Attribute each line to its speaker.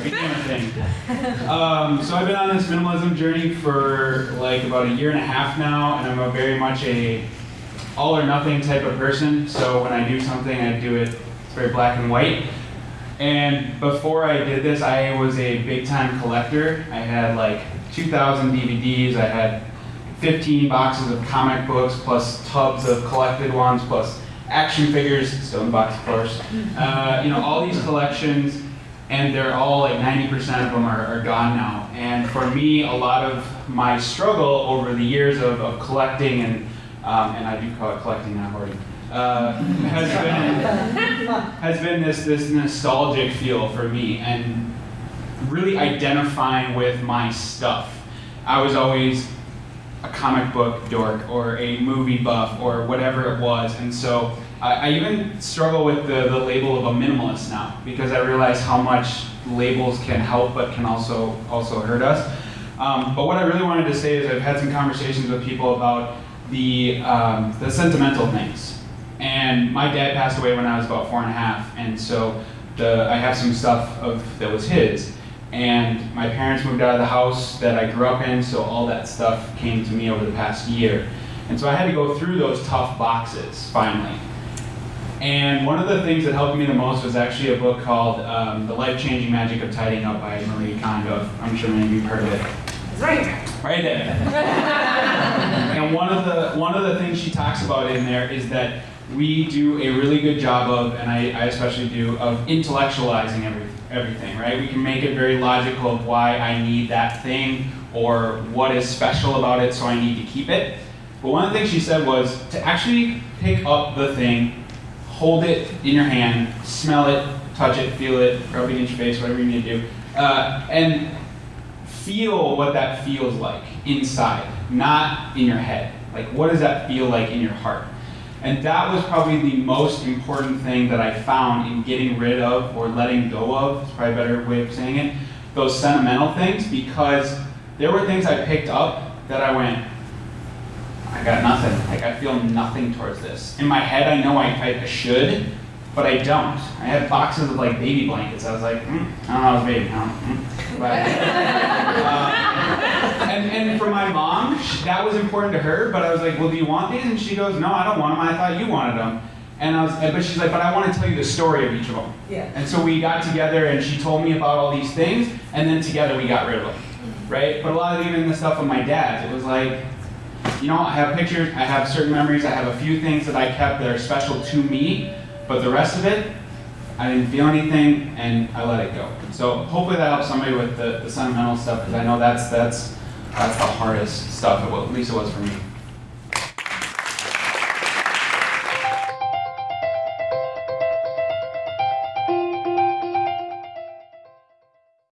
Speaker 1: thing. Um, so I've been on this minimalism journey for like about a year and a half now, and I'm a very much a all or nothing type of person. So when I do something, I do it it's very black and white. And before I did this, I was a big time collector. I had like 2,000 DVDs. I had 15 boxes of comic books, plus tubs of collected ones, plus action figures, still in box, of course. Uh, you know, all these collections, and they're all like 90% of them are, are gone now. And for me, a lot of my struggle over the years of, of collecting, and, um, and I do call it collecting, not hoarding, uh, has been has been this this nostalgic feel for me, and really identifying with my stuff. I was always a comic book dork or a movie buff or whatever it was. And so I, I even struggle with the, the label of a minimalist now because I realize how much labels can help but can also, also hurt us. Um, but what I really wanted to say is I've had some conversations with people about the, um, the sentimental things. And my dad passed away when I was about four and a half, and so the, I have some stuff of, that was his. And my parents moved out of the house that I grew up in, so all that stuff came to me over the past year. And so I had to go through those tough boxes finally. And one of the things that helped me the most was actually a book called um, The Life Changing Magic of Tidying Up by Marie Kondo. I'm sure many of you have heard of it.
Speaker 2: It's right here.
Speaker 1: Right there. and one of the one of the things she talks about in there is that we do a really good job of, and I, I especially do, of intellectualizing every, everything, right? We can make it very logical of why I need that thing or what is special about it, so I need to keep it. But one of the things she said was to actually pick up the thing, hold it in your hand, smell it, touch it, feel it, rub it against your face, whatever you need to do, uh, and feel what that feels like inside, not in your head. Like, what does that feel like in your heart? And that was probably the most important thing that I found in getting rid of or letting go of, it's probably a better way of saying it, those sentimental things because there were things I picked up that I went, I got nothing. Like I feel nothing towards this. In my head, I know I, I should, but I don't. I had boxes of like baby blankets. I was like, mm, I don't know, I was a baby. I don't, mm. but, uh, and, and for my mom, that was important to her. But I was like, well, do you want these? And she goes, no, I don't want them. I thought you wanted them. And I was, but she's like, but I want to tell you the story of each of them.
Speaker 2: Yeah.
Speaker 1: And so we got together, and she told me about all these things, and then together we got rid of them, right? But a lot of even the stuff of my dad's, it was like, you know, I have pictures, I have certain memories, I have a few things that I kept that are special to me, but the rest of it, I didn't feel anything, and I let it go. So hopefully that helps somebody with the, the sentimental stuff, because I know that's that's that's the hardest stuff. At least it was for me.